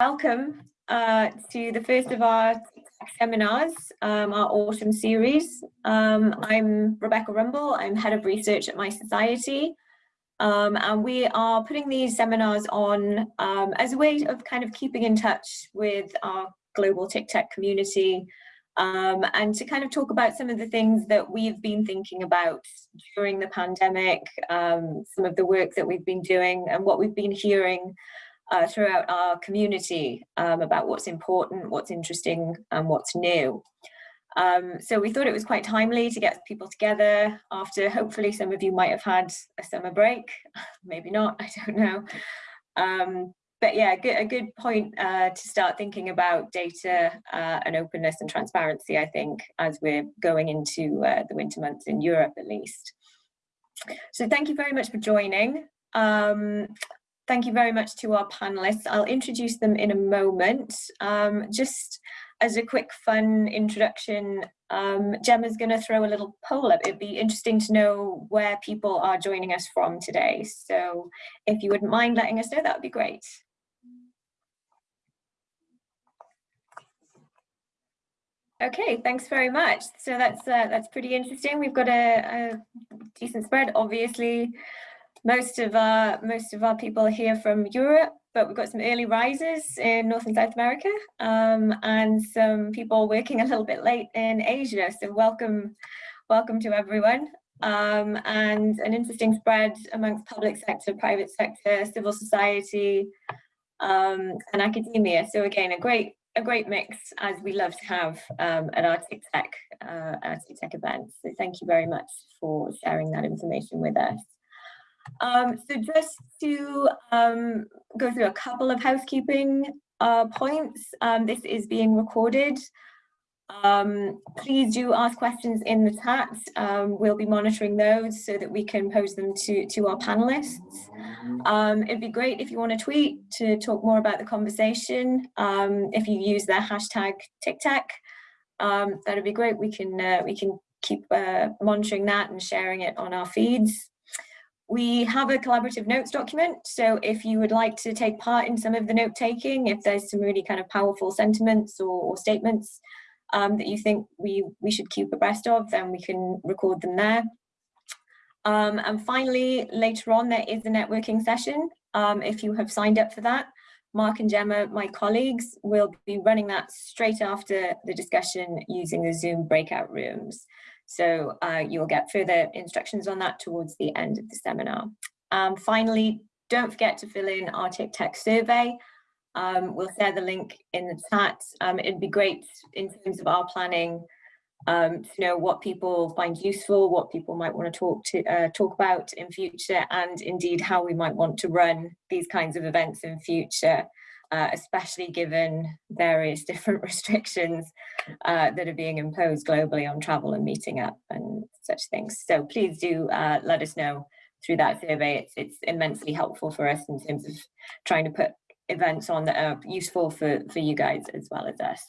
Welcome uh, to the first of our seminars, um, our autumn series. Um, I'm Rebecca Rumble, I'm head of research at mySociety. Um, and we are putting these seminars on um, as a way of kind of keeping in touch with our global TICTeC community um, and to kind of talk about some of the things that we've been thinking about during the pandemic, um, some of the work that we've been doing and what we've been hearing uh, throughout our community um, about what's important, what's interesting and what's new. Um, so we thought it was quite timely to get people together after hopefully some of you might have had a summer break, maybe not, I don't know. Um, but yeah, a good point uh, to start thinking about data uh, and openness and transparency, I think, as we're going into uh, the winter months in Europe at least. So thank you very much for joining. Um, Thank you very much to our panelists. I'll introduce them in a moment. Um, just as a quick fun introduction, um, Gemma's going to throw a little poll up. It'd be interesting to know where people are joining us from today. So if you wouldn't mind letting us know, that would be great. Okay, thanks very much. So that's uh, that's pretty interesting. We've got a, a decent spread, obviously most of our most of our people here from Europe, but we've got some early risers in North and South America, um, and some people working a little bit late in Asia. So welcome, welcome to everyone. Um, and an interesting spread amongst public sector, private sector, civil society, um, and academia. So again, a great a great mix as we love to have um, at our tech uh, our TICTeC events. So thank you very much for sharing that information with us. Um, so just to um, go through a couple of housekeeping uh, points, um, this is being recorded. Um, please do ask questions in the chat. Um, we'll be monitoring those so that we can pose them to, to our panelists. Um, it'd be great if you want to tweet to talk more about the conversation. if you use the hashtag TICTeC, that'd be great. We can, uh, we can keep uh, monitoring that and sharing it on our feeds. We have a collaborative notes document, so if you would like to take part in some of the note taking, if there's some really kind of powerful sentiments or, or statements um, that you think we, we should keep abreast of, then we can record them there. Um, and finally, later on, there is a networking session. Um, if you have signed up for that, Mark and Gemma, my colleagues, will be running that straight after the discussion using the Zoom breakout rooms. So uh, you'll get further instructions on that towards the end of the seminar. Um, finally, don't forget to fill in our TICTeC survey. Um, we'll share the link in the chat. Um, it'd be great in terms of our planning um, to know what people find useful, what people might want to talk to uh, talk about in future, and indeed how we might want to run these kinds of events in future uh, especially given various different restrictions uh, that are being imposed globally on travel and meeting up and such things. So please do uh, let us know through that survey. It's, it's immensely helpful for us in terms of trying to put events on that are useful for, for you guys as well as us.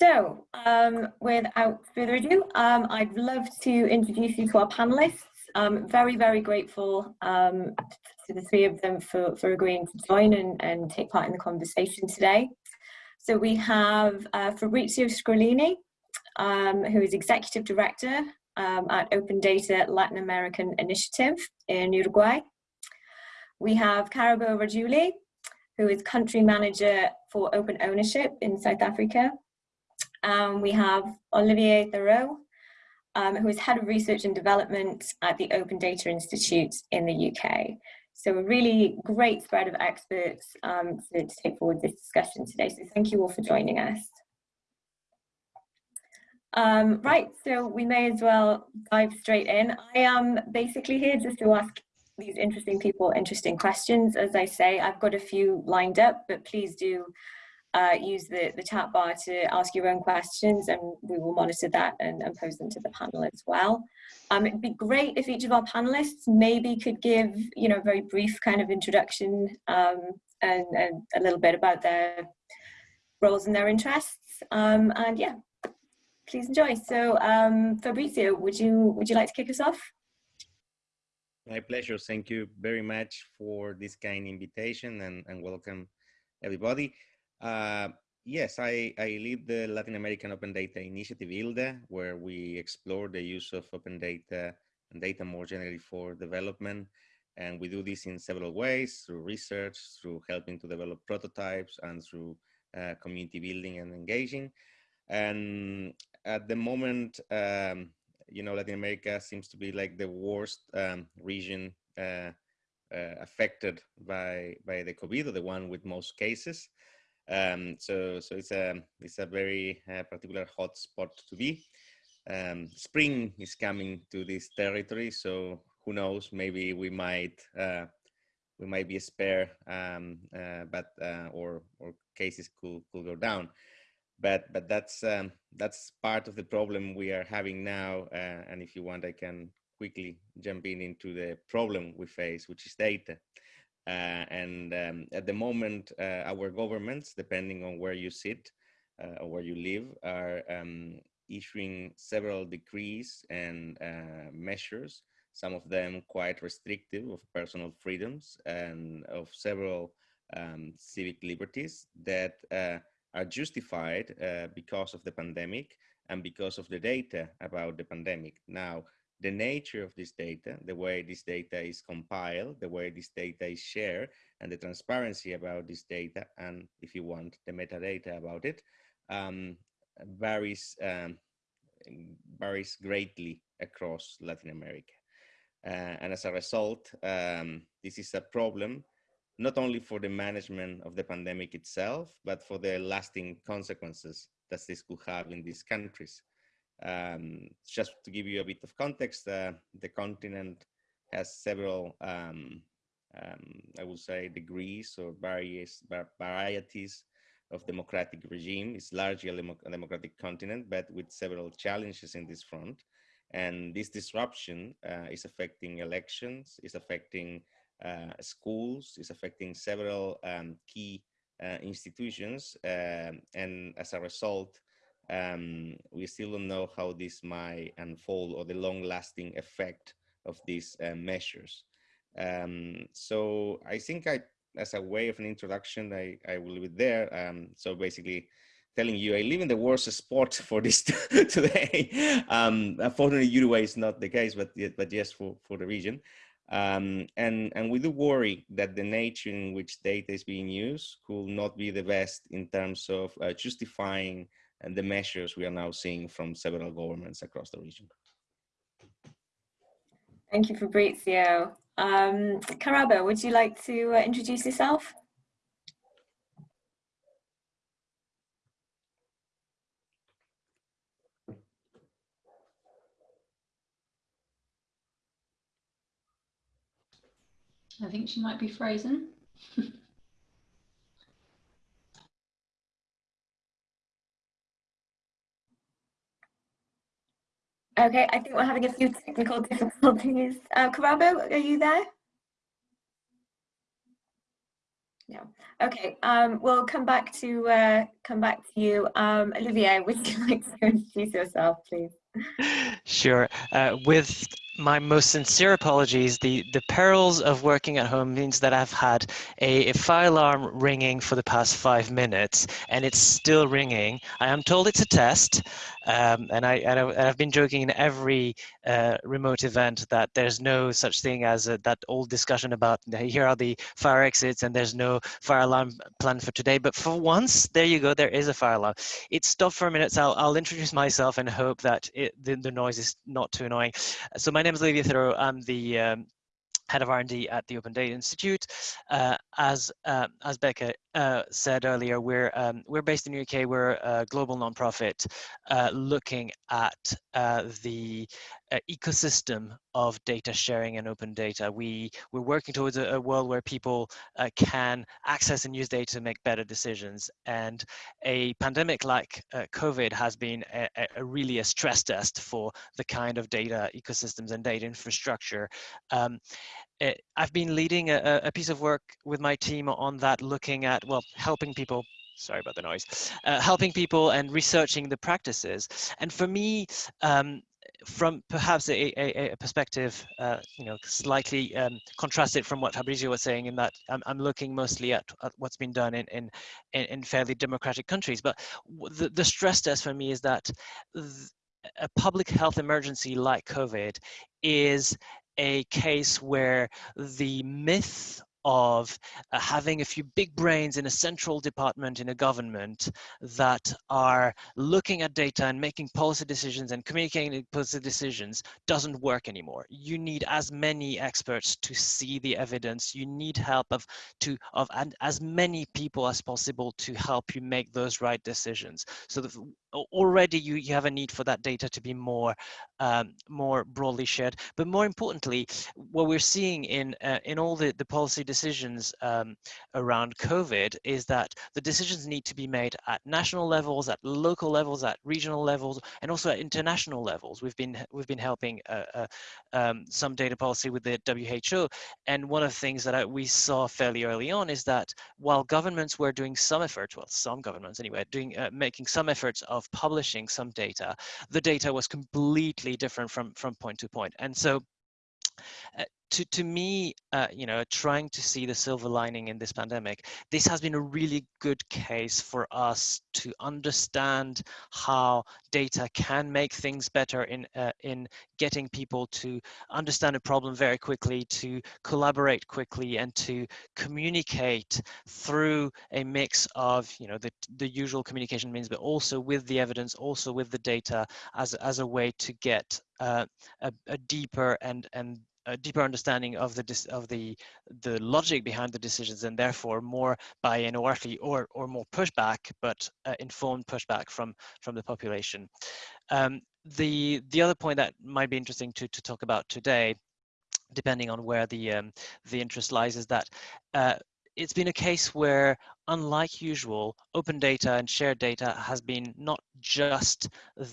So um, without further ado, um, I'd love to introduce you to our panelists. I'm very, very grateful um, to the three of them for, for agreeing to join and, and take part in the conversation today. So we have uh, Fabrizio Scrollini, um, who is Executive Director um, at Open Data Latin American Initiative in Uruguay. We have Karabo Rajuili, who is Country Manager for Open Ownership in South Africa. Um, we have Olivier Thereaux, um, who is Head of Research and Development at the Open Data Institute in the UK. So a really great spread of experts um, to, to take forward this discussion today. So thank you all for joining us. Um, right, so we may as well dive straight in. I am basically here just to ask these interesting people interesting questions. As I say, I've got a few lined up, but please do uh, use the, the chat bar to ask your own questions and we will monitor that and, and pose them to the panel as well. Um, it'd be great if each of our panelists maybe could give, you know, a very brief kind of introduction um, and, and, a little bit about their roles and their interests. Um, and yeah, please enjoy. So um, Fabrizio, would you, would you like to kick us off? My pleasure. Thank you very much for this kind invitation and, and welcome everybody. Uh, yes, I, I lead the Latin American Open Data Initiative, ILDA, where we explore the use of open data and data more generally for development. And we do this in several ways, through research, through helping to develop prototypes, and through uh, community building and engaging. And at the moment, um, you know, Latin America seems to be like the worst um, region uh, uh, affected by by the COVID, or the one with most cases. Um, so so it's a it's a very uh, particular hot spot to be. Um, spring is coming to this territory, so who knows? Maybe we might uh, we might be spare, um, uh, but uh, or or cases could could go down. But but that's um, that's part of the problem we are having now. Uh, and if you want, I can quickly jump in into the problem we face, which is data. Uh, and um, at the moment, uh, our governments, depending on where you sit uh, or where you live, are um, issuing several decrees and measures, some of them quite restrictive of personal freedoms and of several um, civic liberties that uh, are justified uh, because of the pandemic and because of the data about the pandemic. Now, the nature of this data, the way this data is compiled, the way this data is shared, and the transparency about this data, and if you want, the metadata about it, um, varies, um, varies greatly across Latin America. Uh, and as a result, um, this is a problem not only for the management of the pandemic itself, but for the lasting consequences that this could have in these countries. Um, just to give you a bit of context, uh, the continent has several, um, um, I would say, degrees or various varieties of democratic regime. It's largely a democratic continent, but with several challenges in this front. And this disruption uh, is affecting elections, is affecting uh, schools, is affecting several um, key uh, institutions. Um, and as a result, um, we still don't know how this might unfold or the long lasting effect of these uh, measures. Um, so I think I, as a way of an introduction, I, I will leave it there. Um, so basically telling you, I live in the worst spot for this today. Um, unfortunately, Uruguay is not the case, but, but yes, for, for the region. Um, and, and we do worry that the nature in which data is being used could not be the best in terms of uh, justifying and the measures we are now seeing from several governments across the region. Thank you, Fabrizio. Um, Karabo, would you like to uh, introduce yourself? I think she might be frozen. Okay, I think we're having a few technical difficulties. Uh, Karabo, are you there? No. Okay, um, we'll come back to uh, come back to you. Um, Olivier, would you like to introduce yourself, please? Sure. Uh, with my most sincere apologies. The the perils of working at home means that I've had a, a, fire alarm ringing for the past five minutes, and it's still ringing. I am told it's a test, um, and I and I've been joking in every uh, remote event that there's no such thing as a, that old discussion about here are the fire exits and there's no fire alarm planned for today. But for once, there you go. There is a fire alarm. It stopped for a minute, so I'll, I'll introduce myself and hope that it, the, the noise is not too annoying. So my name is Olivier Thereaux. I'm the um, head of R&D at the Open Data Institute. Uh, as uh, as Becca uh, said earlier, we're um, we're based in the UK. We're a global nonprofit uh, looking at uh, the uh, ecosystem of data sharing and open data. We we're working towards a, a world where people can access and use data to make better decisions. And a pandemic like COVID has been a, a really a stress test for the kind of data ecosystems and data infrastructure. Um, it, I've been leading a, a, piece of work with my team on that, looking at, well, helping people, sorry about the noise, uh, helping people and researching the practices. And for me, um, from perhaps a, a, a perspective, uh, you know, slightly um, contrasted from what Fabrizio was saying in that I'm, I'm looking mostly at, at what's been done in, in, in fairly democratic countries. But the, the stress test for me is that a public health emergency like COVID is a case where the myth of uh, having a few big brains in a central department in a government that are looking at data and making policy decisions and communicating policy decisions doesn't work anymore. You need as many experts to see the evidence. You need help of to of and as many people as possible to help you make those right decisions. So the, already you, you have a need for that data to be more um, more broadly shared. But more importantly, what we're seeing in uh, in all the, the policy decisions um, around COVID is that the decisions need to be made at national levels, at local levels, at regional levels, and also at international levels. We've been we've been helping uh, uh, um, some data policy with the WHO, and one of the things that I, we saw fairly early on is that while governments were doing some efforts, well, some governments anyway, doing uh, making some efforts of publishing some data, the data was completely different from, from point to point. And so uh, to, to me, uh, you know, trying to see the silver lining in this pandemic, this has been a really good case for us to understand how data can make things better in uh, in getting people to understand a problem very quickly, to collaborate quickly, and to communicate through a mix of, you know, the the usual communication means, but also with the evidence, also with the data, as as a way to get uh, a, a deeper and and a deeper understanding of the of the the logic behind the decisions and therefore more buy-in or or or more pushback but uh, informed pushback from from the population. Um, the the other point that might be interesting to to talk about today depending on where the um, the interest lies is that uh, it's been a case where, unlike usual, open data and shared data has been not just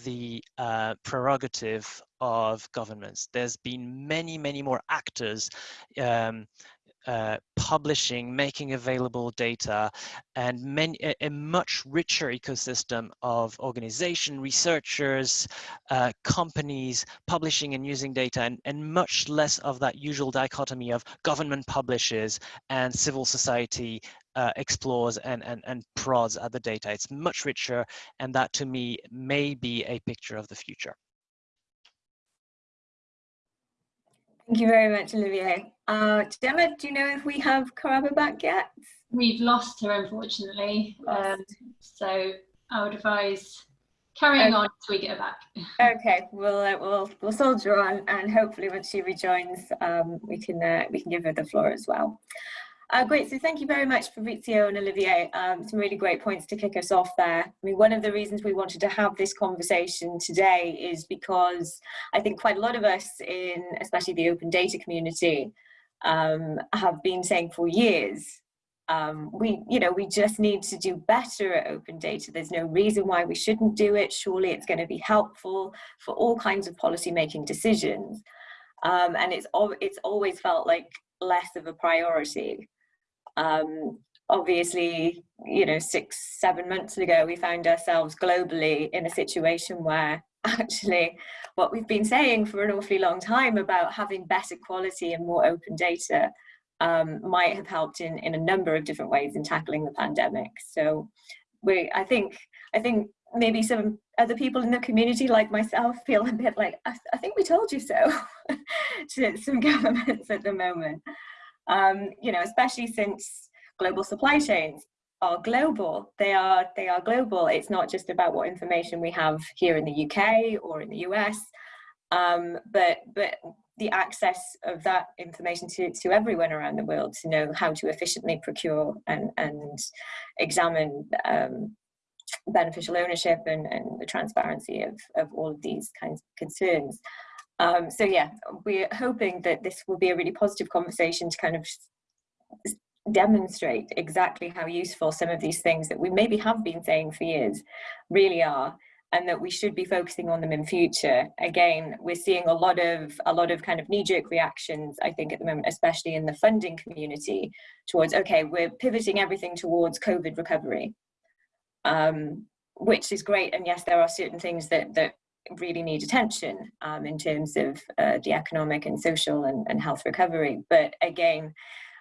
the uh, prerogative of governments. There's been many, many more actors um, uh, publishing, making available data, and many, a, a, much richer ecosystem of organization, researchers, uh, companies publishing and using data, and, and much less of that usual dichotomy of government publishes and civil society uh, explores and, and, and prods at the data. It's much richer, and that to me may be a picture of the future. Thank you very much, Olivier. Uh, Gemma, do you know if we have Karabo back yet? We've lost her, unfortunately. Um, so I would advise carrying okay. on until we get her back. Okay, we'll uh, we'll we'll soldier on, and hopefully once she rejoins, um, we can uh, we can give her the floor as well. Uh, great, so thank you very much Fabrizio and Olivier. Um, some really great points to kick us off there. I mean, one of the reasons we wanted to have this conversation today is because I think quite a lot of us in, especially the open data community, um, have been saying for years, um, we, you know, we just need to do better at open data. There's no reason why we shouldn't do it. Surely it's going to be helpful for all kinds of policy making decisions. Um, and it's, it's always felt like less of a priority. Um, obviously, you know, six, seven months ago, we found ourselves globally in a situation where actually what we've been saying for an awfully long time about having better quality and more open data um, might have helped in, in a number of different ways in tackling the pandemic. So we, I think, I think maybe some other people in the community like myself feel a bit like, I, I think we told you so to some governments at the moment um, you know, especially since global supply chains are global. They are they are global. It's not just about what information we have here in the UK or in the US, um, but but the access of that information to, to everyone around the world to know how to efficiently procure and, and examine um, beneficial ownership and, and the transparency of, of all of these kinds of concerns. Um, so yeah, we're hoping that this will be a really positive conversation to kind of demonstrate exactly how useful some of these things that we maybe have been saying for years really are and that we should be focusing on them in future. Again we're seeing a lot of a lot of kind of knee-jerk reactions i think at the moment especially in the funding community towards okay we're pivoting everything towards covid recovery um, which is great and yes there are certain things that that really need attention um, in terms of uh, the economic and social and, and health recovery. But again,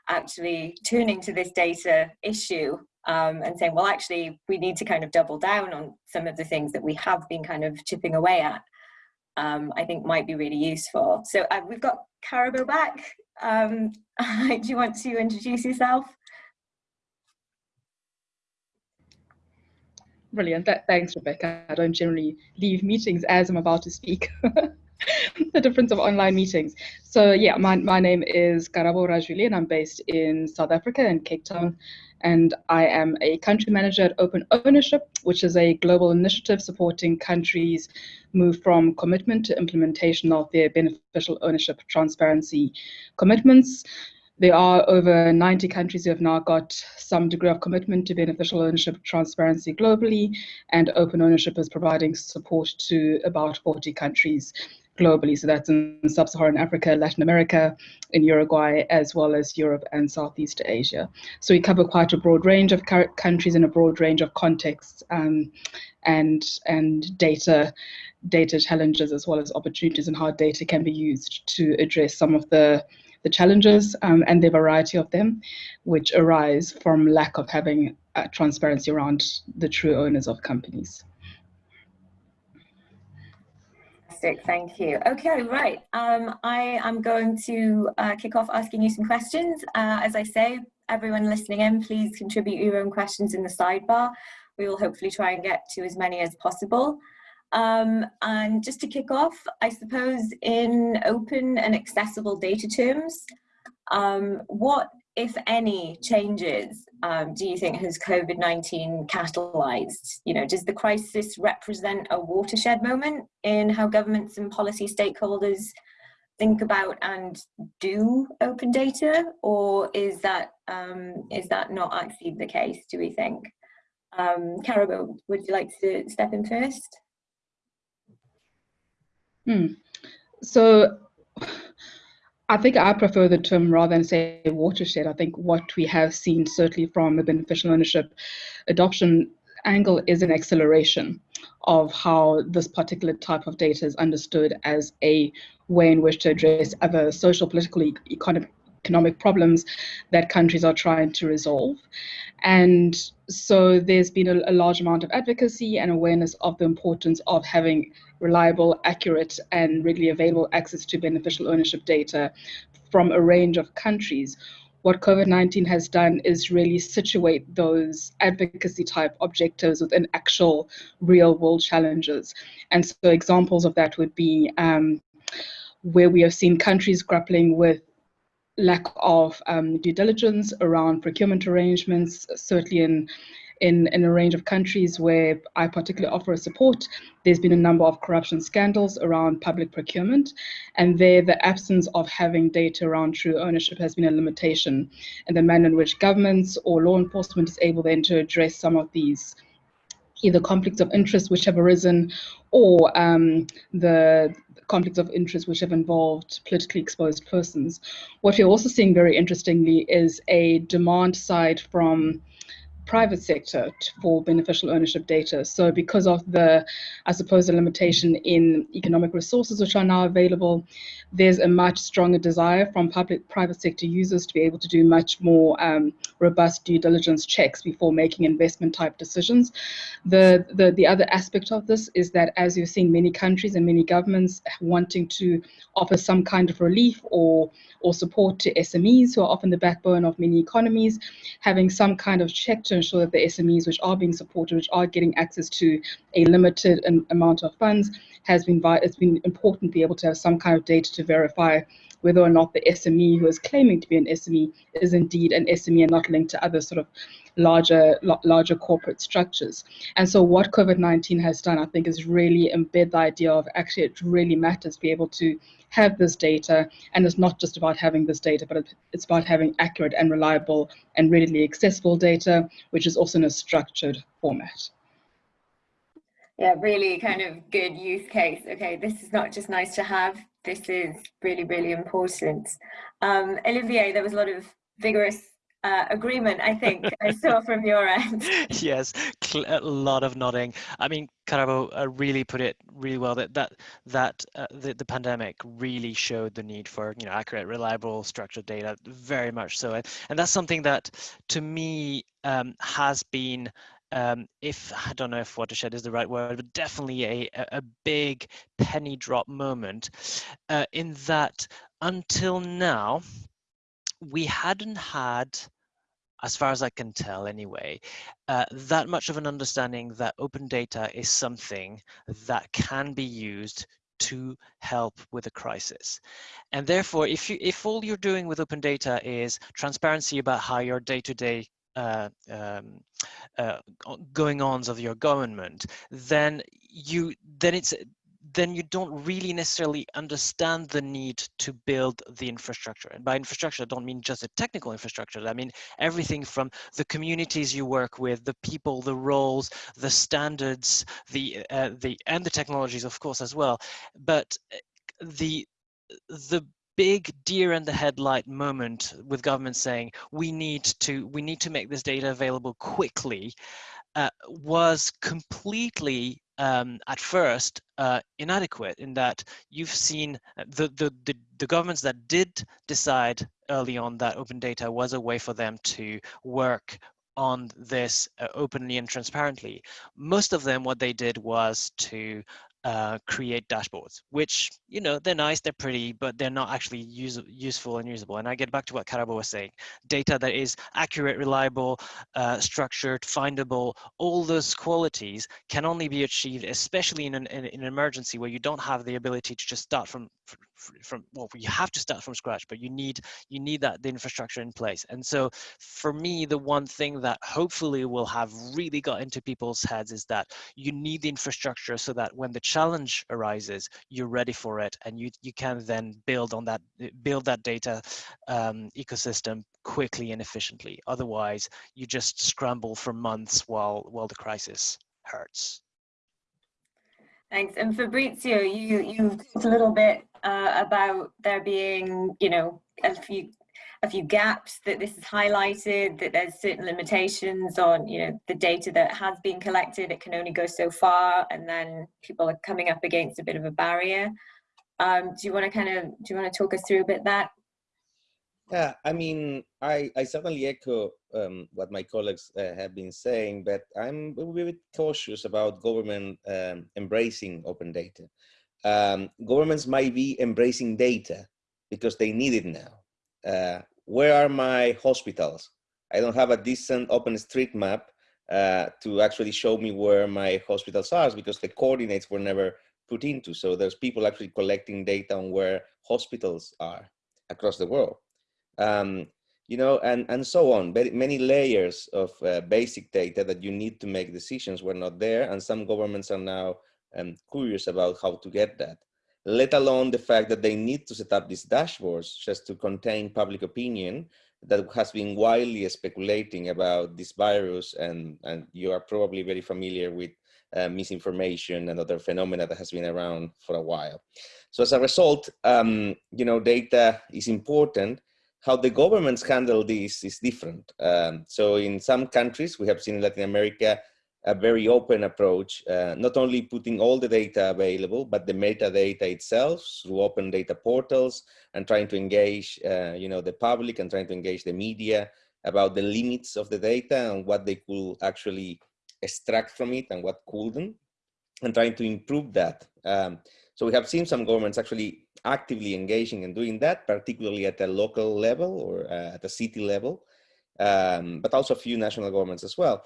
actually turning to this data issue um, and saying, well, actually, we need to kind of double down on some of the things that we have been kind of chipping away at, um, I think might be really useful. So uh, we've got Karabo back. Um, do you want to introduce yourself? Brilliant. thanks, Rebecca. I don't generally leave meetings as I'm about to speak. the difference of online meetings. So yeah, my, my name is Karabo Rajuili and I'm based in South Africa in Cape Town. And I am a country manager at Open Ownership, which is a global initiative supporting countries move from commitment to implementation of their beneficial ownership transparency commitments. There are over 90 countries who have now got some degree of commitment to beneficial ownership transparency globally, and open ownership is providing support to about 40 countries globally. So that's in sub-Saharan Africa, Latin America, in Uruguay, as well as Europe and Southeast Asia. So we cover quite a broad range of countries in a broad range of contexts um, and and data data challenges as well as opportunities and how data can be used to address some of the the challenges um, and the variety of them, which arise from lack of having uh, transparency around the true owners of companies. Thank you. Okay, right. Um, I am going to uh, kick off asking you some questions. Uh, as I say, everyone listening in, please contribute your own questions in the sidebar. We will hopefully try and get to as many as possible. Um, and just to kick off, I suppose in open and accessible data terms, um, what, if any, changes um, do you think has COVID-19 catalyzed? You know, does the crisis represent a watershed moment in how governments and policy stakeholders think about and do open data, or is that um, is that not actually the case? Do we think? Um, Karabo, would you like to step in first? Hmm. So I think I prefer the term rather than say watershed. I think what we have seen certainly from the beneficial ownership adoption angle is an acceleration of how this particular type of data is understood as a way in which to address other social, political, economic, economic problems that countries are trying to resolve. And so there's been a, a, large amount of advocacy and awareness of the importance of having reliable, accurate, and readily available access to beneficial ownership data from a range of countries. What COVID 19 has done is really situate those advocacy type objectives within actual real world challenges. And so examples of that would be um, where we have seen countries grappling with lack of um, due diligence around procurement arrangements, certainly in, in, in a range of countries where I particularly offer support, there's been a number of corruption scandals around public procurement. And there, the absence of having data around true ownership has been a limitation in the manner in which governments or law enforcement is able then to address some of these either conflicts of interest which have arisen or um, the conflicts of interest which have involved politically exposed persons. What we're also seeing very interestingly is a demand side from private sector for beneficial ownership data. So because of the, I suppose, the limitation in economic resources which are now available, there's a much stronger desire from public private sector users to be able to do much more um, robust due diligence checks before making investment type decisions. The, the, the other aspect of this is that as you're seeing many countries and many governments wanting to offer some kind of relief or or support to SMEs who are often the backbone of many economies, having some kind of check to ensure that the SMEs which are being supported, which are getting access to a limited amount of funds, has been it's been important to be able to have some kind of data to verify whether or not the SME who is claiming to be an SME is indeed an SME and not linked to other sort of larger larger corporate structures. And so what COVID-19 has done, I think, is really embed the idea of actually it really matters to be able to have this data. And it's not just about having this data, but it's about having accurate and reliable and readily accessible data, which is also in a structured format. Yeah, really kind of good use case. Okay, this is not just nice to have, this is really, really important. Um, Olivier, there was a lot of vigorous uh, agreement, I think I saw from your end. yes, a lot of nodding. I mean, Karabo uh, really put it really well that that that uh, the, the pandemic really showed the need for you know accurate, reliable, structured data, very much so, and that's something that to me um, has been um, if I don't know if watershed is the right word, but definitely a, a big penny drop moment uh, in that until now, we hadn't had, as far as I can tell anyway, uh, that much of an understanding that open data is something that can be used to help with a crisis. And therefore, if you if all you're doing with open data is transparency about how your day-to-day uh, um, uh, going ons of your government, then you then it's then you don't really necessarily understand the need to build the infrastructure. And by infrastructure, I don't mean just the technical infrastructure. I mean everything from the communities you work with, the people, the roles, the standards, the uh, the and the technologies, of course, as well. But uh, the the big deer in the headlight moment with government saying we need to we need to make this data available quickly uh, was completely um, at first uh, inadequate in that you've seen uh, the, the, the, the, governments that did decide early on that open data was a way for them to work on this uh, openly and transparently. Most of them, what they did was to uh, create dashboards, which, you know, they're nice, they're pretty, but they're not actually use, useful and usable. And I get back to what Karabo was saying, data that is accurate, reliable, uh, structured, findable, all those qualities can only be achieved, especially in an, in, in an emergency where you don't have the ability to just start from, from, well, you have to start from scratch, but you need, you need that, the infrastructure in place. And so for me, the one thing that hopefully will have really got into people's heads is that you need the infrastructure so that when the challenge arises, you're ready for it, and you you can then build on that build that data um, ecosystem quickly and efficiently. Otherwise, you just scramble for months while while the crisis hurts. Thanks. And Fabrizio, you you talked a little bit uh, about there being, you know, a few a few gaps that this has highlighted, that there's certain limitations on, you know, the data that has been collected, it can only go so far, and then people are coming up against a bit of a barrier. Um, do you want to kind of, do you want to talk us through a bit that? Yeah, I mean, I, I certainly echo um, what my colleagues uh, have been saying, but I'm a bit cautious about government um, embracing open data. Um, governments might be embracing data because they need it now uh, where are my hospitals? I don't have a decent OpenStreetMap uh, to actually show me where my hospitals are because the coordinates were never put into. So there's people actually collecting data on where hospitals are across the world. Um, you know, and, and so on. Many layers of uh, basic data that you need to make decisions were not there. And some governments are now um, curious about how to get that let alone the fact that they need to set up these dashboards just to contain public opinion that has been widely speculating about this virus and, and you are probably very familiar with uh, misinformation and other phenomena that has been around for a while. So as a result, um, you know, data is important. How the governments handle this is different. Um, so in some countries, we have seen in Latin America, a very open approach, uh, not only putting all the data available, but the metadata itself through open data portals and trying to engage, uh, you know, the public and trying to engage the media about the limits of the data and what they could actually extract from it and what couldn't, and trying to improve that. Um, so we have seen some governments actually actively engaging and doing that, particularly at the local level or uh, at the city level, um, but also a few national governments as well.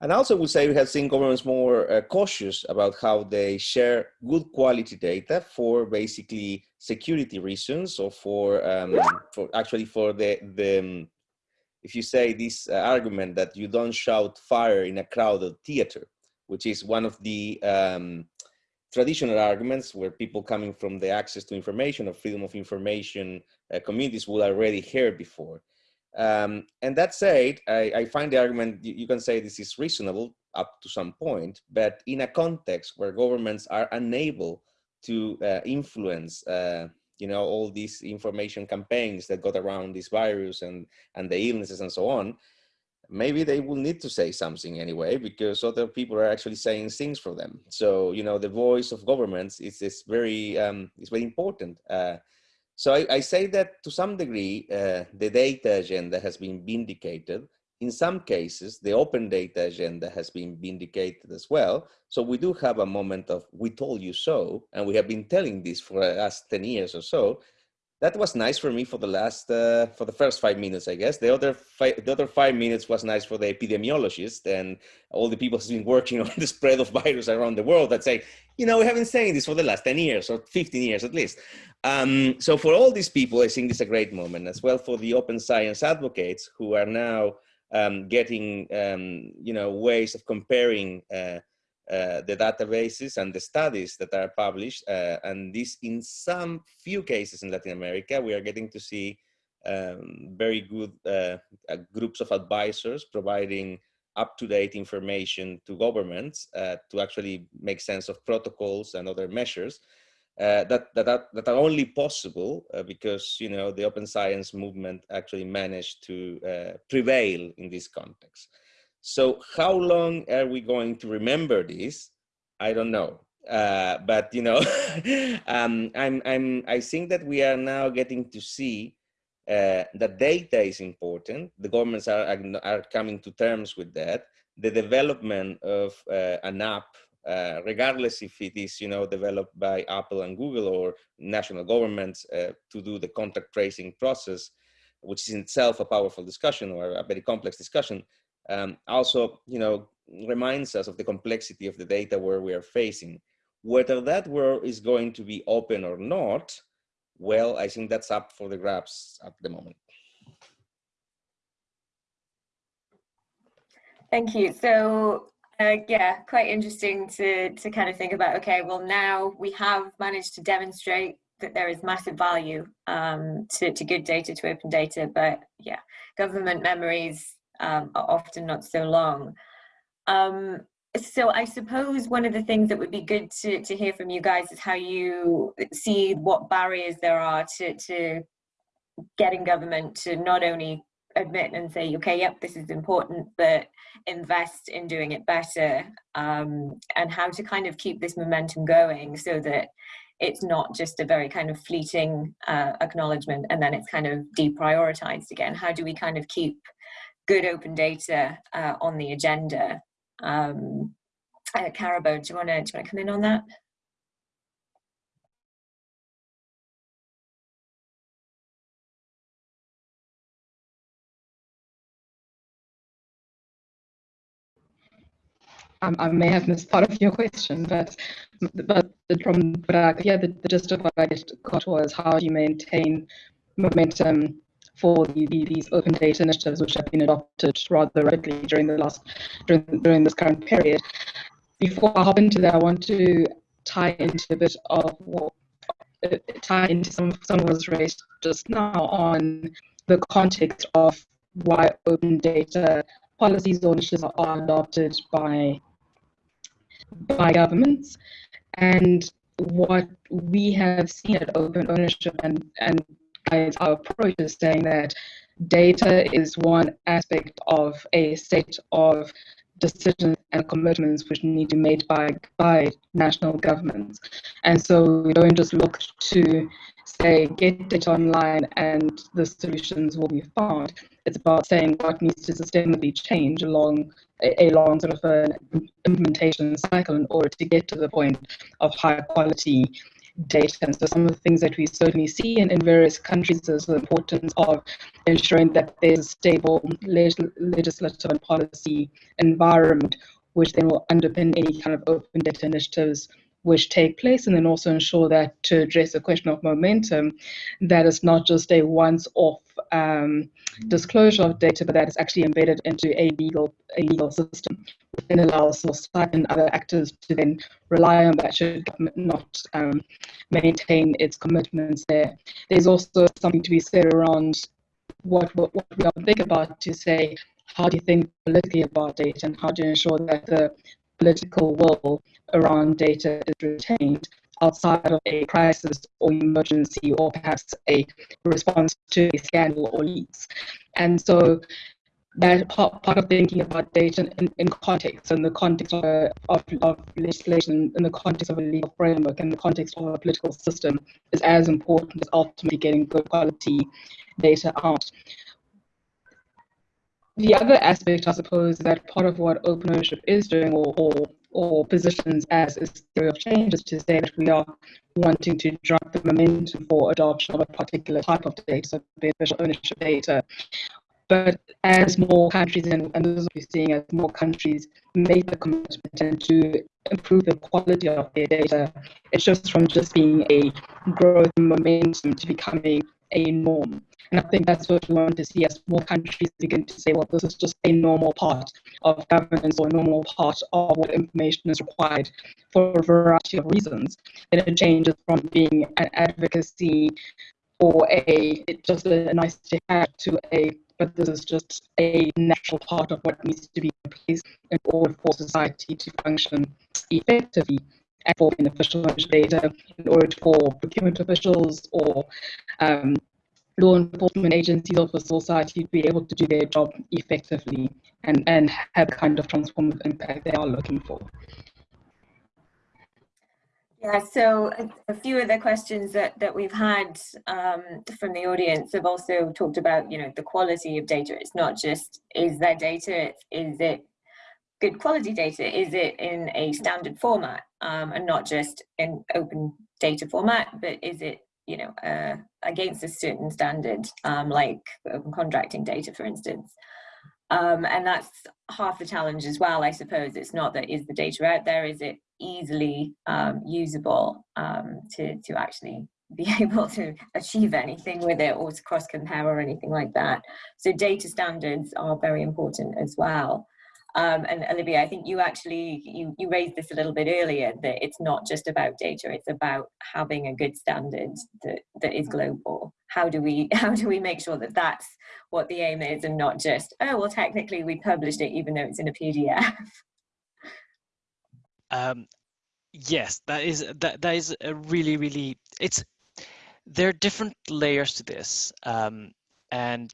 And also would say we have seen governments more uh, cautious about how they share good quality data for basically security reasons or for, um, for actually for the, the um, if you say this uh, argument that you don't shout fire in a crowded theater, which is one of the um, traditional arguments where people coming from the access to information or freedom of information uh, communities will already hear before. Um, and that said, I, I, find the argument, you, you, can say this is reasonable up to some point, but in a context where governments are unable to uh, influence uh, you know, all these information campaigns that got around this virus and, and the illnesses and so on, maybe they will need to say something anyway because other people are actually saying things for them. So, you know, the voice of governments is, is very, um, is very important. Uh, so I, I, say that to some degree, uh, the data agenda has been vindicated. In some cases, the open data agenda has been vindicated as well. So we do have a moment of we told you so, and we have been telling this for the last 10 years or so that was nice for me for the last uh, for the first five minutes i guess the other five the other five minutes was nice for the epidemiologist and all the people who's been working on the spread of virus around the world that say you know we have been saying this for the last 10 years or 15 years at least um, so for all these people i think this is a great moment as well for the open science advocates who are now um, getting um, you know ways of comparing uh, uh, the databases and the studies that are published. Uh, and this, in some few cases in Latin America, we are getting to see um, very good uh, uh groups of advisors providing up-to-date information to governments uh, to actually make sense of protocols and other measures. That, that, are, that are only possible because you know the open science movement actually managed to prevail in this context. So how long are we going to remember this? I don't know. Uh, but you know, um, I'm, I'm, I think that we are now getting to see uh, that data is important. The governments are, are coming to terms with that. The development of uh, an app, uh, regardless if it is, you know, developed by Apple and Google or national governments uh, to do the contact tracing process, which is in itself a powerful discussion or a very complex discussion, um, also, you know, reminds us of the complexity of the data where we are facing. Whether that world is going to be open or not, well, I think that's up for the grabs at the moment. Thank you. So uh, yeah, quite interesting to, to kind of think about, okay, well now we have managed to demonstrate that there is massive value um, to, to good data, to open data, but yeah, government memories um, are often not so long. Um, so I suppose one of the things that would be good to, to hear from you guys is how you see what barriers there are to, to getting government to not only admit and say, okay, yep, this is important, but invest in doing it better um, and how to kind of keep this momentum going so that it's not just a very kind of fleeting uh, acknowledgement and then it's kind of deprioritized again. How do we kind of keep good open data uh, on the agenda. Um, uh, to do you want to come in on that? Um, I may have missed part of your question, but but from what I yeah, the, the gist of what I got was how do you maintain momentum for the, these open data initiatives which have been adopted rather rapidly during the last during, during this current period. Before I hop into that, I want to tie into a bit of what uh, tie into some some was raised just now on the context of why open data policies or initiatives are adopted by by governments and what we have seen at open ownership and and our approach is saying that data is one aspect of a set of decisions and commitments which need to be made by, by national governments. And so we don't just look to say, get data online and the solutions will be found. It's about saying what needs to systemically change along a, a long sort of an implementation cycle in order to get to the point of high quality data. And so some of the things that we certainly see in, in various countries is the importance of ensuring that there's a stable legislative and policy environment, which then will underpin any kind of open data initiatives which take place, and then also ensure that to address the question of momentum, that is not just a once-off um, disclosure of data, but that is actually embedded into a legal a legal system, which then allows society and other actors to then rely on that should government not um, maintain its commitments there. There's also something to be said around what, what, what we are think about to say, how do you think politically about data and how do you ensure that the political will around data is retained outside of a crisis or emergency or perhaps a response to a scandal or leaks. And so that part, part of thinking about data in, in context, in the context of, a, of, of, legislation, in the context of a legal framework, in the context of a political system, is as important as ultimately getting good quality data out. The other aspect, I suppose, that part of what open ownership is doing, or, or, or positions as a theory of change, is to say that we are wanting to drive the momentum for adoption of a particular type of data, so beneficial ownership data, but as more countries, and, and this is what we're seeing as more countries make the commitment and to improve the quality of their data, it shifts from just being a growth momentum to becoming a norm. And I think that's what we want to see as more countries begin to say, well, this is just a normal part of governance or a normal part of what information is required for a variety of reasons. And it changes from being an advocacy or a just a nice to have to a but this is just a natural part of what needs to be in place in order for society to function effectively for beneficial data in order for procurement officials or um, law enforcement agencies or for society to be able to do their job effectively and, and have the kind of transformative impact they are looking for. Yeah, so a, a, few of the questions that, that we've had um, from the audience have also talked about, you know, the quality of data. It's not just, is there data, is it good quality data? Is it in a standard format um, and not just in open data format, but is it, you know, uh, against a certain standard, um, like open contracting data, for instance. Um, and that's half the challenge as well, I suppose. It's not that is the data out there, is it easily um, usable um, to, to actually be able to achieve anything with it or to cross compare or anything like that. So data standards are very important as well. Um, and Olivier, I think you actually, you, you raised this a little bit earlier, that it's not just about data, it's about having a good standard that, that is global. How do we, how do we make sure that that's what the aim is and not just, oh, well, technically we published it even though it's in a PDF. Um, yes, that is that that is a really really it's there are different layers to this, um, and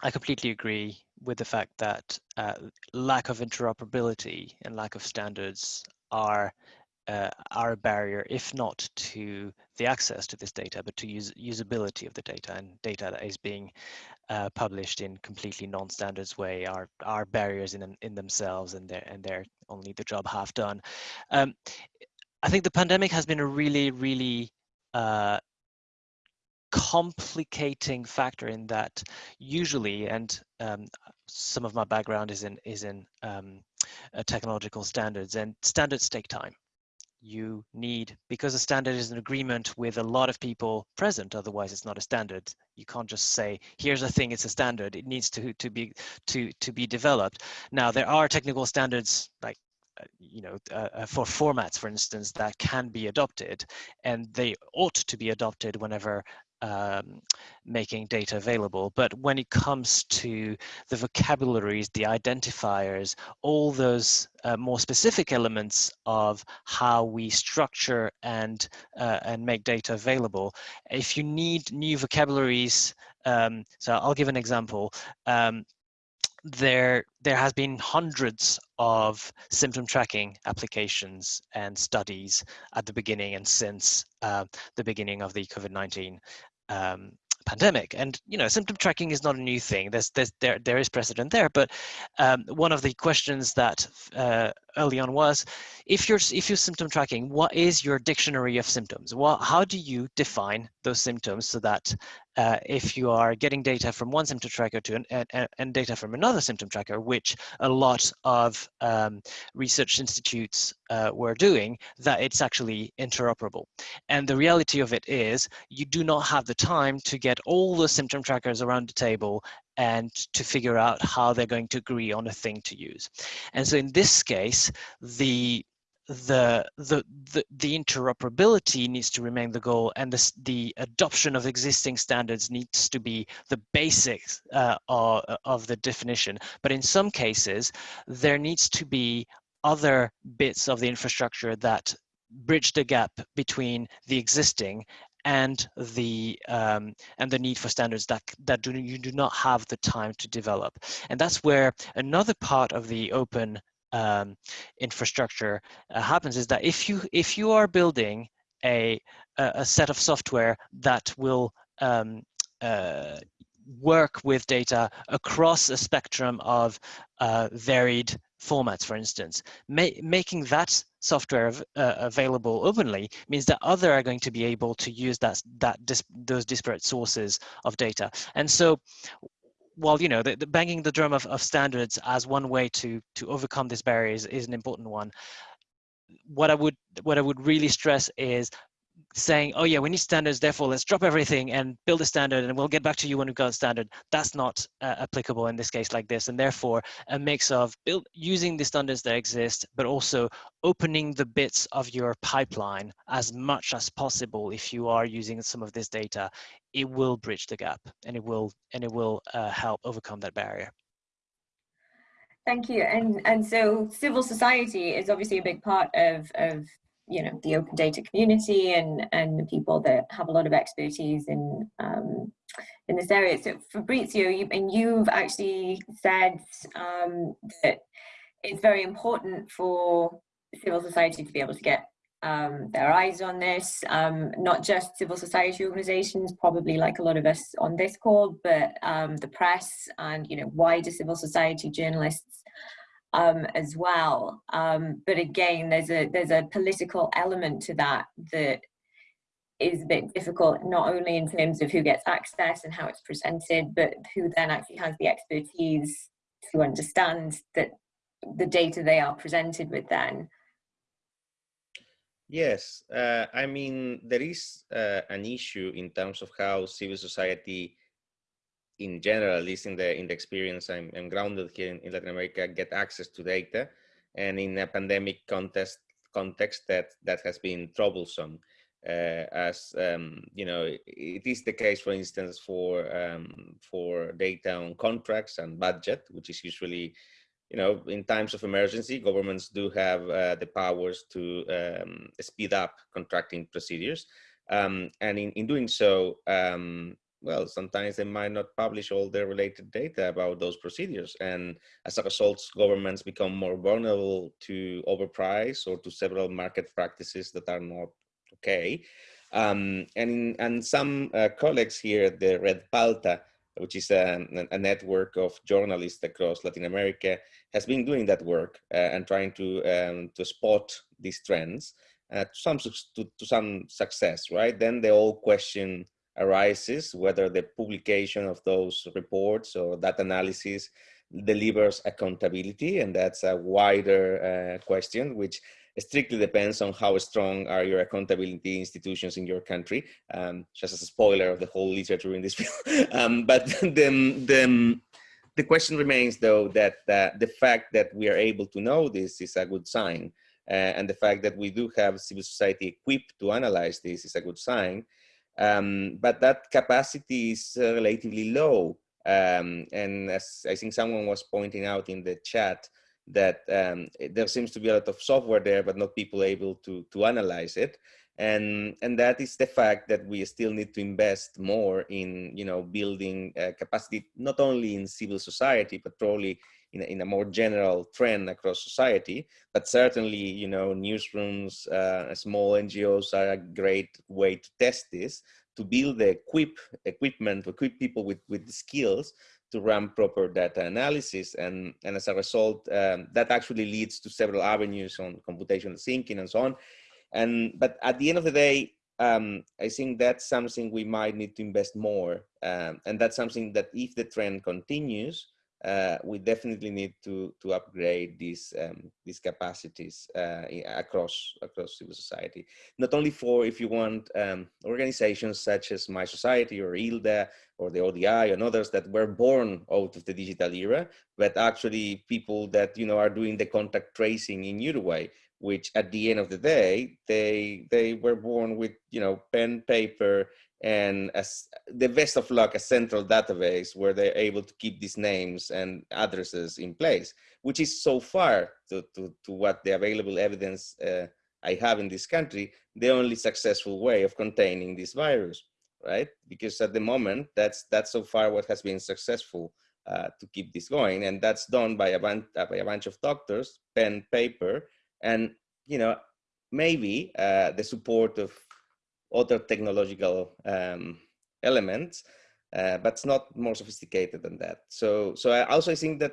I completely agree with the fact that uh, lack of interoperability and lack of standards are uh, are a barrier, if not to the access to this data, but to use, usability of the data and data that is being uh, published in completely non-standards way are are barriers in in themselves, and they're and they're only the job half done. Um, I think the pandemic has been a really, really uh, complicating factor in that usually, and um, some of my background is in is in um, uh, technological standards, and standards take time. You need because a standard is an agreement with a lot of people present otherwise it's not a standard. You can't just say here's a thing it's a standard. It needs to to be to to be developed. Now there are technical standards like uh, you know uh, uh, for formats for instance that can be adopted and they ought to be adopted whenever um, making data available. But when it comes to the vocabularies, the identifiers, all those uh, more specific elements of how we structure and uh, and make data available, if you need new vocabularies, um, so I'll give an example. Um, there there has been hundreds of symptom tracking applications and studies at the beginning and since uh, the beginning of the COVID-19 um, pandemic. And you know, symptom tracking is not a new thing. There's, there's there there is precedent there. But um, one of the questions that uh, early on was, if you're if you're symptom tracking, what is your dictionary of symptoms? How do you define those symptoms so that uh, if you are getting data from one symptom tracker to an, and, and data from another symptom tracker, which a lot of um, research institutes uh, were doing, that it's actually interoperable. And the reality of it is you do not have the time to get all the symptom trackers around the table and to figure out how they're going to agree on a thing to use. And so in this case, the the, the the the interoperability needs to remain the goal and the, the adoption of existing standards needs to be the basics uh, of, of the definition but in some cases there needs to be other bits of the infrastructure that bridge the gap between the existing and the um, and the need for standards that that do you do not have the time to develop. And that's where another part of the open um, infrastructure uh, happens is that if you if you are building a a set of software that will um, uh, work with data across a spectrum of uh, varied formats, for instance. Ma making that software uh, available openly means that other are going to be able to use that, that dis those disparate sources of data. And so while you know the, the banging the drum of, of standards as one way to to overcome this barrier is, is an important one what i would what i would really stress is saying, oh yeah, we need standards, therefore let's drop everything and build a standard and we'll get back to you when we've got a standard. That's not uh, applicable in this case like this. And therefore a mix of build, using the standards that exist, but also opening the bits of your pipeline as much as possible if you are using some of this data, it will bridge the gap and it will, and it will uh, help overcome that barrier. Thank you. And and so civil society is obviously a big part of, of you know the open data community and and the people that have a lot of expertise in um, in this area. So Fabrizio, you, and you've actually said um, that it's very important for civil society to be able to get um, their eyes on this, um, not just civil society organizations, probably like a lot of us on this call, but um, the press and you know wider civil society journalists um, as well. Um, but again, there's a there's a political element to that that is a bit difficult, not only in terms of who gets access and how it's presented, but who then actually has the expertise to understand that the data they are presented with then. Yes, uh, I mean, there is uh, an issue in terms of how civil society in general, at least in the in the experience I'm, I'm grounded here in, in, Latin America, get access to data, and in a pandemic context context that that has been troublesome. Uh, as um, you know, it is the case, for instance, for um, for data on contracts and budget, which is usually, you know, in times of emergency, governments do have uh, the powers to um, speed up contracting procedures, um, and in in doing so, um, well, sometimes they might not publish all the related data about those procedures. And as a result, governments become more vulnerable to overprice or to several market practices that are not okay. Um, and, and some uh, colleagues here at the Red Palta, which is a, a, network of journalists across Latin America, has been doing that work uh, and trying to, um, to spot these trends uh, to, some, to, to some success, right? Then they all question arises, whether the publication of those reports or that analysis delivers accountability. And that's a wider uh, question, which strictly depends on how strong are your accountability institutions in your country. Um, just as a spoiler of the whole literature in this field. um, but the, the, the question remains though that uh, the fact that we are able to know this is a good sign. Uh, and the fact that we do have civil society equipped to analyze this is a good sign. Um, but that capacity is uh, relatively low. Um, and as I think someone was pointing out in the chat, that um, there seems to be a lot of software there, but not people able to, to analyze it. And, and that is the fact that we still need to invest more in, you know, building uh, capacity, not only in civil society, but probably in a, in a more general trend across society. But certainly, you know, newsrooms, uh, small NGOs are a great way to test this, to build the equip, equipment, to equip people with, with the skills to run proper data analysis. And, and as a result, um, that actually leads to several avenues on computational thinking and so on. And, but at the end of the day, um, I think that's something we might need to invest more. Um, and that's something that if the trend continues, uh, we definitely need to to upgrade these um, these capacities uh, across across civil society. Not only for if you want um, organizations such as mySociety or ILDA or the ODI and others that were born out of the digital era, but actually people that you know are doing the contact tracing in Uruguay, which at the end of the day they they were born with you know pen paper and as the best of luck a central database where they're able to keep these names and addresses in place which is so far to, to, to what the available evidence uh, I have in this country, the only successful way of containing this virus, right? Because at the moment, that's that's so far what has been successful uh, to keep this going, and that's done by a bunch by a bunch of doctors, pen, paper, and you know maybe uh, the support of other technological um, elements, uh, but it's not more sophisticated than that. So, so I also think that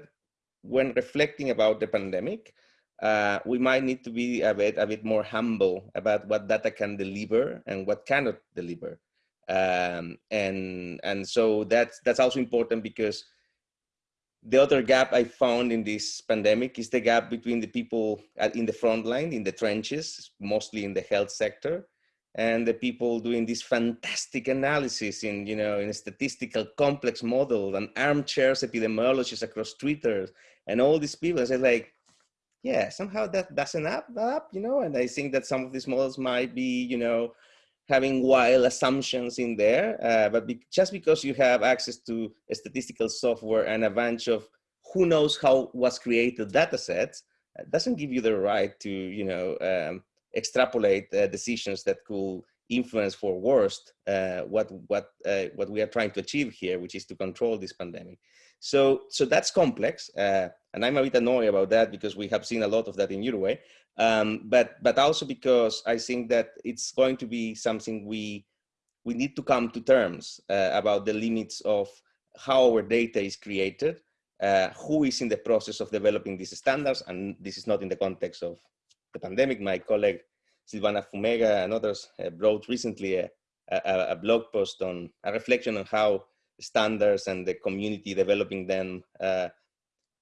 when reflecting about the pandemic, uh, we might need to be a bit, a bit more humble about what data can deliver and what cannot deliver. Um, and, and so that's, that's also important because the other gap I found in this pandemic is the gap between the people in the front line, in the trenches, mostly in the health sector, and the people doing this fantastic analysis in, you know, in a statistical complex model and armchairs epidemiologists across Twitter and all these people. Said like, yeah, somehow that doesn't add up, you know, and I think that some of these models might be, you know, having wild assumptions in there, uh, but be just because you have access to statistical software and a bunch of who knows how was created data sets, uh, doesn't give you the right to, you know, um, extrapolate uh, decisions that could influence for worst uh, what what uh, what we are trying to achieve here, which is to control this pandemic. So so that's complex, and I'm a bit annoyed about that because we have seen a lot of that in Uruguay. Um, but but also because I think that it's going to be something we we need to come to terms uh, about the limits of how our data is created, uh, who is in the process of developing these standards, and this is not in the context of the pandemic. My colleague Silvana Fumega and others uh, wrote recently a, a, a, blog post on a reflection on how standards and the community developing them, uh,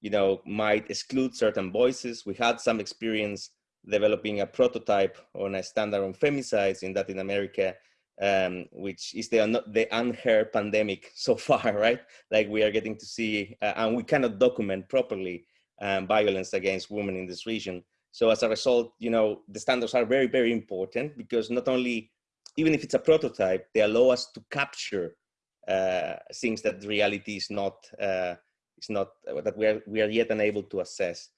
you know, might exclude certain voices. We had some experience developing a prototype on a standard on femicides in Latin America, um, which is the, the unheard pandemic so far, right? Like we are getting to see, uh, and we cannot document properly um, violence against women in this region. So as a result, you know, the standards are very, very important because not only, even if it's a prototype, they allow us to capture uh, things that reality is not, uh, is not, uh, that we are, we are yet unable to assess.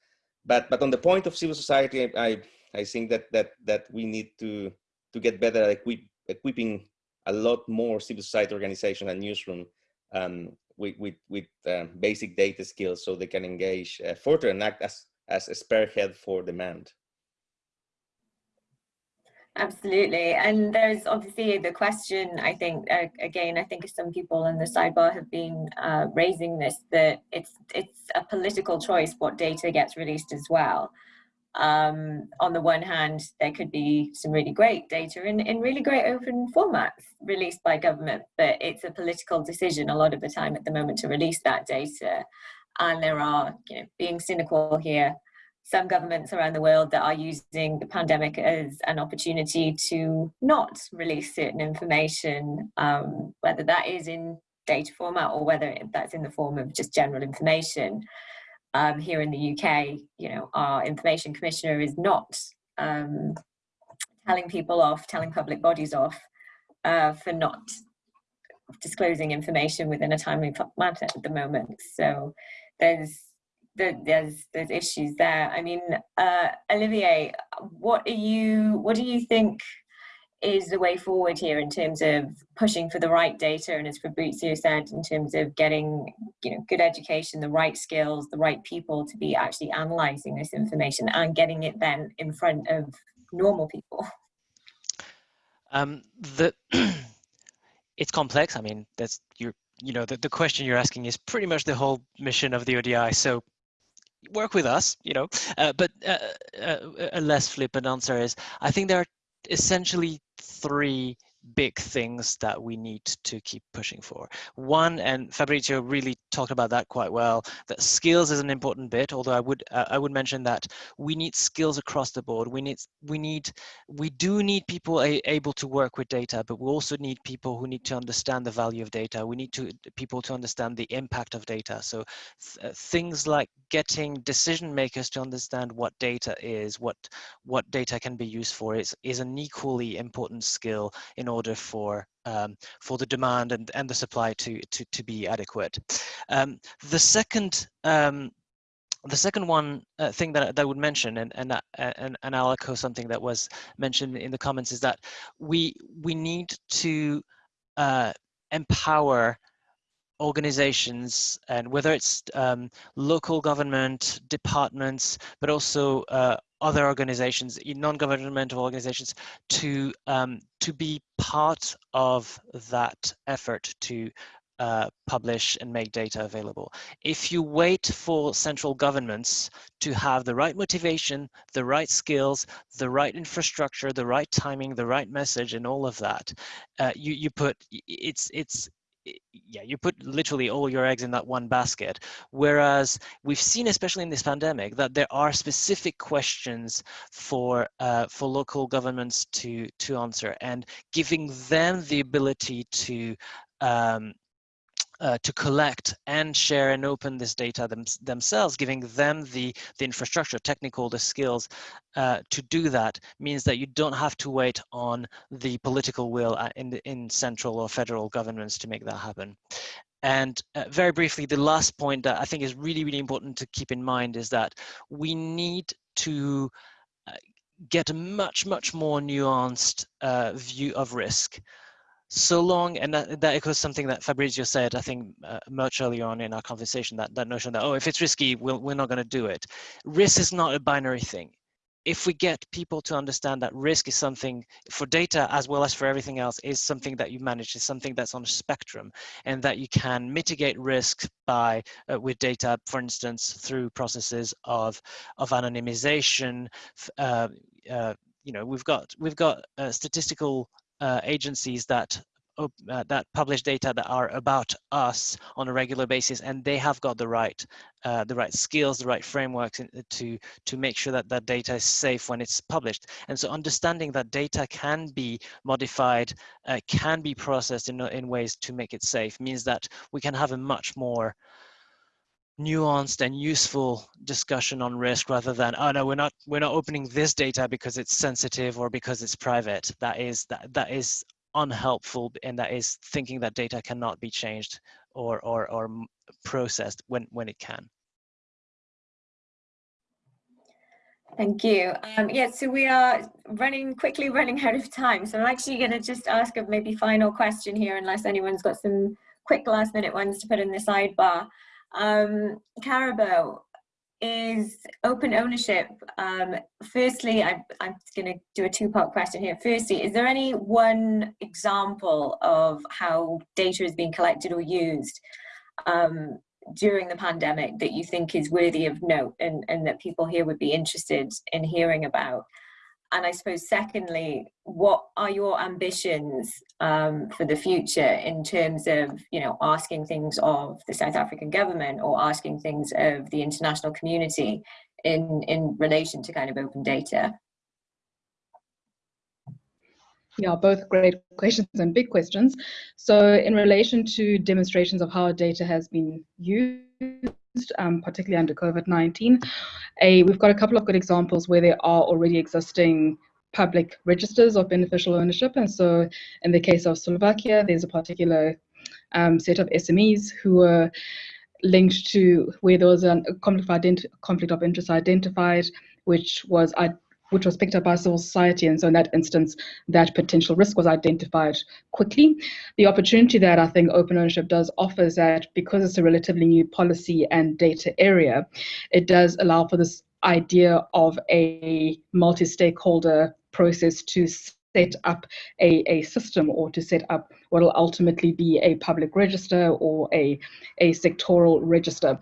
But but on the point of civil society, I I think that that that we need to to get better at equip, equipping a lot more civil society organization and newsroom um, with with, with um, basic data skills so they can engage uh, further and act as as a spearhead for demand. Absolutely. And there's obviously the question, I think, uh, again, I think some people in the sidebar have been uh, raising this, that it's, it's a political choice what data gets released as well. Um, on the one hand, there could be some really great data in, in really great open formats released by government, but it's a political decision a lot of the time at the moment to release that data. And there are, you know, being cynical here, some governments around the world that are using the pandemic as an opportunity to not release certain information, um, whether that is in data format or whether that's in the form of just general information. Um, here in the UK, you know, our information commissioner is not um, telling people off, telling public bodies off uh, for not disclosing information within a timely manner at the moment. So there's there's there's issues there. I mean, uh, Olivier, what are you what do you think is the way forward here in terms of pushing for the right data and as Fabrizio said, in terms of getting you know good education, the right skills, the right people to be actually analyzing this information and getting it then in front of normal people? Um, the it's complex. I mean, that's you're you know the, the question you're asking is pretty much the whole mission of the ODI. So work with us, you know. Uh, but uh, uh, a less flippant answer is, I think there are essentially three big things that we need to keep pushing for. One, and Fabrizio really talked about that quite well, that skills is an important bit, although I would uh, I would mention that we need skills across the board. We need we need we do need people able to work with data, but we also need people who need to understand the value of data. We need to people to understand the impact of data. So th uh, things like getting decision makers to understand what data is, what what data can be used for is is an equally important skill in order for um, for the demand and, and the supply to, to, to be adequate. Um, the second um, the second one uh, thing that, that I would mention, and and, uh, and and I'll echo something that was mentioned in the comments, is that we we need to uh, empower organizations and whether it's um, local government departments but also uh, other organizations non-governmental organizations to um, to be part of that effort to uh, publish and make data available. If you wait for central governments to have the right motivation, the right skills, the right infrastructure, the right timing, the right message, and all of that, uh, you you put it's it's yeah, you put literally all your eggs in that one basket. Whereas we've seen, especially in this pandemic, that there are specific questions for uh, for local governments to to answer, and giving them the ability to um, uh, to collect and share and open this data them, themselves, giving them the, the infrastructure, technical, the skills uh, to do that means that you don't have to wait on the political will uh, in, in central or federal governments to make that happen. And uh, very briefly, the last point that I think is really, really important to keep in mind is that we need to uh, get a much, much more nuanced view of risk so long, and that, that echoes something that Fabrizio said, I think uh, much earlier on in our conversation, that, that notion that, oh, if it's risky, we'll, we're not going to do it. Risk is not a binary thing. If we get people to understand that risk is something for data as well as for everything else is something that you manage, is something that's on a spectrum, and that you can mitigate risk by uh, with data, for instance, through processes of of anonymization. Uh, uh, you know, we've got we've got uh, statistical uh, agencies that uh, that publish data that are about us on a regular basis and they have got the right uh, the right skills the right frameworks to to make sure that that data is safe when it's published. And so understanding that data can be modified uh, can be processed in, in ways to make it safe means that we can have a much more nuanced and useful discussion on risk rather than oh no we're not we're not opening this data because it's sensitive or because it's private that is that that is unhelpful and that is thinking that data cannot be changed or or or processed when when it can Thank you. Um, yeah, so we are running quickly running out of time. So I'm actually going to just ask a maybe final question here, unless anyone's got some quick last minute ones to put in the sidebar. Um, Karabo, is open ownership. Um, firstly, I, I'm going to do a two-part question here. Firstly, is there any one example of how data is being collected or used um, during the pandemic that you think is worthy of note and, and that people here would be interested in hearing about? And I suppose secondly, what are your ambitions um, for the future in terms of, you know, asking things of the South African government or asking things of the international community in, in relation to kind of open data? Yeah, both great questions and big questions. So in relation to demonstrations of how data has been used, um, particularly under COVID-19. We've got a couple of good examples where there are already existing public registers of beneficial ownership. And so in the case of Slovakia, there's a particular um, set of SMEs who were linked to where there was a conflict of, conflict of interest identified, which was which was picked up by civil society. And so in that instance, that potential risk was identified quickly. The opportunity that I think open ownership does offer is that because it's a relatively new policy and data area, it does allow for this idea of a multi-stakeholder process to set up a, a system or to set up what will ultimately be a public register or a, a sectoral register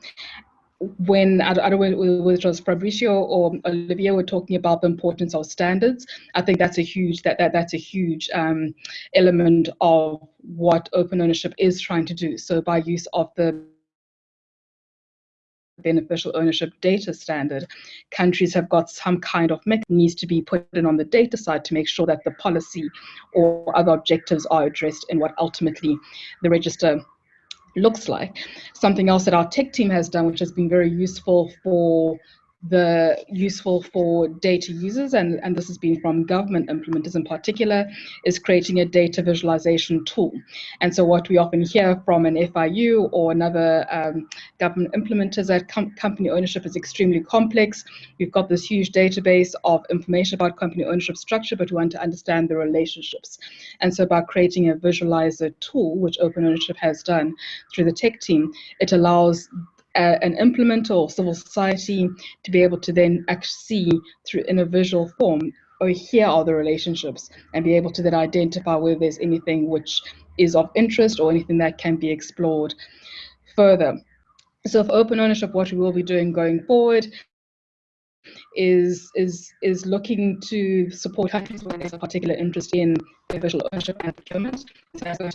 when I, don't know whether it was Fabrizio or Olivier were talking about the importance of standards, I think that's a huge that, that that's a huge um, element of what open ownership is trying to do. So by use of the beneficial ownership data standard, countries have got some kind of mechanism needs to be put in on the data side to make sure that the policy or other objectives are addressed in what ultimately the register looks like. Something else that our tech team has done, which has been very useful for the useful for data users, and, and this has been from government implementers in particular, is creating a data visualization tool. And so what we often hear from an FIU or another um, government implementer is that com company ownership is extremely complex. We've got this huge database of information about company ownership structure, but we want to understand the relationships. And so by creating a visualizer tool, which Open Ownership has done through the tech team, it allows uh, an implementer or civil society to be able to then see through in a visual form or here are the relationships and be able to then identify whether there's anything which is of interest or anything that can be explored further. So for open ownership, what we will be doing going forward is is is looking to support countries where there's a particular interest in visual ownership and procurement. So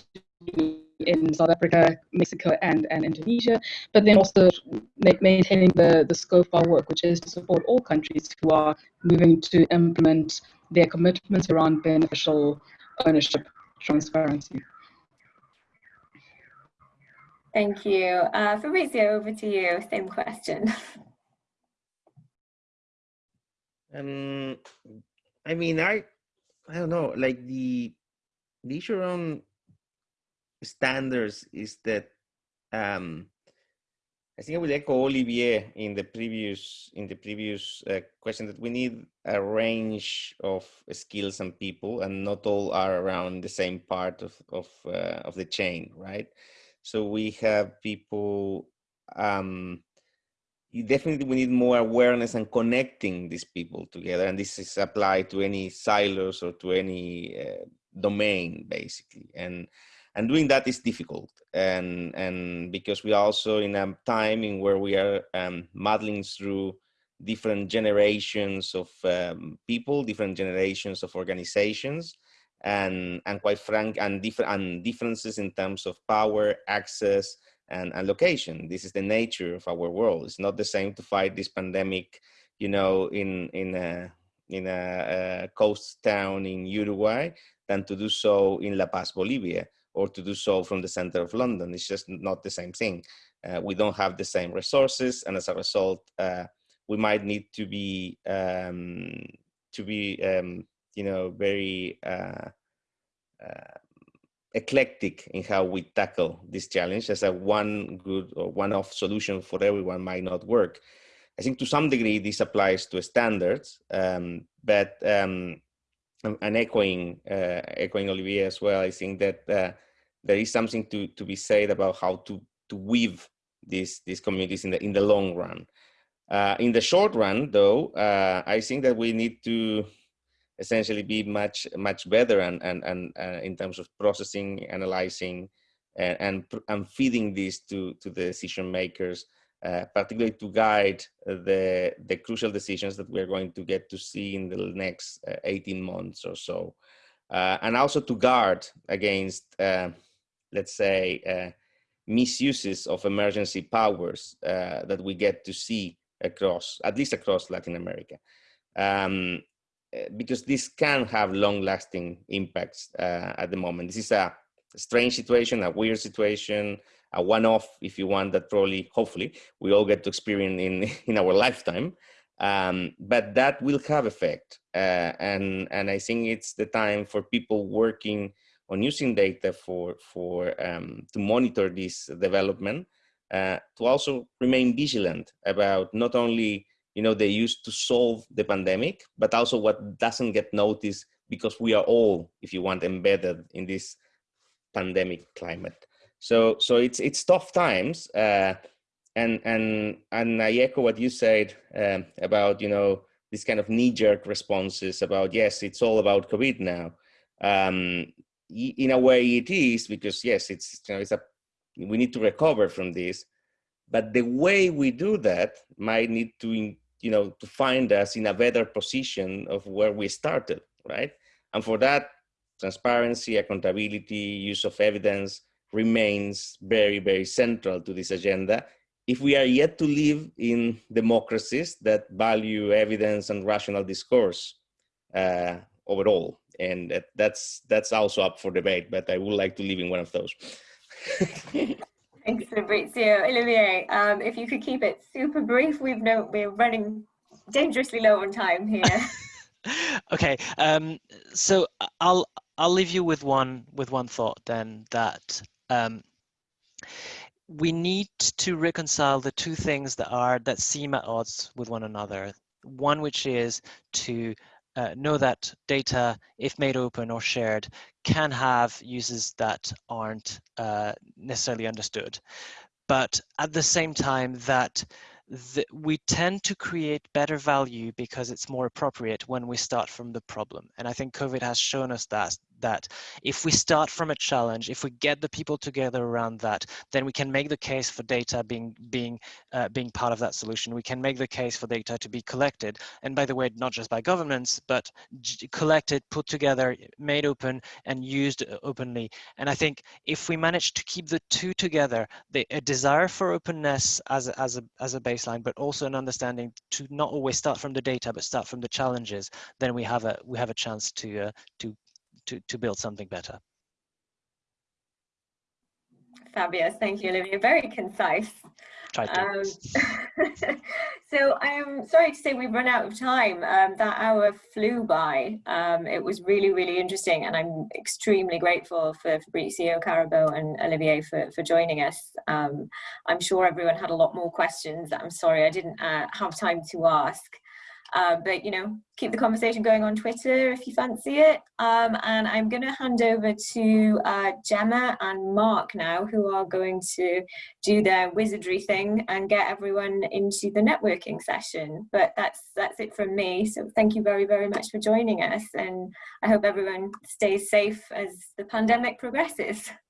that's going to be in South Africa, Mexico, and, and Indonesia, but then also ma maintaining the, the scope of our work, which is to support all countries who are moving to implement their commitments around beneficial ownership transparency. Thank you. Uh, Fabrizio, over to you. Same question. Um, I mean, I, I don't know, like the, the issue around standards is that, um, I think I would echo Olivier in the previous in the previous uh, question that we need a range of skills and people, and not all are around the same part of of uh, of the chain, right? So we have people um, definitely we need more awareness and connecting these people together and this is applied to any silos or to any uh, domain basically and and doing that is difficult and and because we are also in a time in where we are um, modeling through different generations of um, people different generations of organizations and and quite frank and different and differences in terms of power access and, and location. This is the nature of our world. It's not the same to fight this pandemic, you know, in in a in a, a coast town in Uruguay than to do so in La Paz, Bolivia, or to do so from the center of London. It's just not the same thing. Uh, we don't have the same resources, and as a result, uh, we might need to be um, to be um, you know very uh, uh eclectic in how we tackle this challenge as a one good or one-off solution for everyone might not work. I think to some degree this applies to standards, um, but um, and echoing uh, echoing Olivier as well, I think that uh, there is something to to be said about how to to weave these these communities in the in the long run. Uh, in the short run, though, uh, I think that we need to essentially be much much better and and and uh, in terms of processing, analyzing, and and, and feeding this to to the decision makers, uh, particularly to guide the the crucial decisions that we're going to get to see in the next uh, 18 months or so, uh, and also to guard against, let's say. Uh, misuses of emergency powers that we get to see across, at least across Latin America. Um, uh, because this can have long lasting impacts uh, at the moment. This is a strange situation, a weird situation, a one off, if you want, that probably, hopefully, we all get to experience in, in our lifetime. Um, but that will have effect. Uh, and, and I think it's the time for people working on using data for, for um, to monitor this development, uh, to also remain vigilant about not only you know they used to solve the pandemic but also what doesn't get noticed because we are all if you want embedded in this pandemic climate. So so it's it's tough times uh, and and and i echo what you said um, about you know this kind of knee-jerk responses about yes it's all about covid now. Um, in a way it is because yes it's you know it's a we need to recover from this but the way we do that might need to you know, to find us in a better position of where we started, right? And for that, transparency, accountability, use of evidence remains very, very central to this agenda. If we are yet to live in democracies that value evidence and rational discourse uh, overall, and that, that's that's also up for debate. But I would like to live in one of those. Thanks, Fabrizio. Olivier, um, if you could keep it super brief, we've no, we're running dangerously low on time here. okay, um, so I'll I'll leave you with one with one thought then that um, we need to reconcile the two things that are that seem at odds with one another. One which is to uh, know that data, if made open or shared, can have uses that aren't uh, necessarily understood. But at the same time that the, we tend to create better value because it's more appropriate when we start from the problem. And I think COVID has shown us that that if we start from a challenge, if we get the people together around that, then we can make the case for data being being uh, being part of that solution. We can make the case for data to be collected, and by the way, not just by governments, but collected, put together, made open, and used uh, openly. And I think if we manage to keep the two together, the, a desire for openness as a, as a as a baseline, but also an understanding to not always start from the data, but start from the challenges, then we have a we have a chance to uh, to to, to build something better. Fabulous, thank you, Olivier. Very concise. Um, so I'm sorry to say we've run out of time. Um, that hour flew by. Um, it was really, really interesting, and I'm extremely grateful for Fabrizio Karabo and Olivier for, for joining us. Um, I'm sure everyone had a lot more questions. I'm sorry I didn't uh, have time to ask. Uh, but you know, keep the conversation going on Twitter if you fancy it. Um, and I'm going to hand over to uh, Gemma and Mark now, who are going to do their wizardry thing and get everyone into the networking session. But that's that's it from me. So thank you very very much for joining us, and I hope everyone stays safe as the pandemic progresses.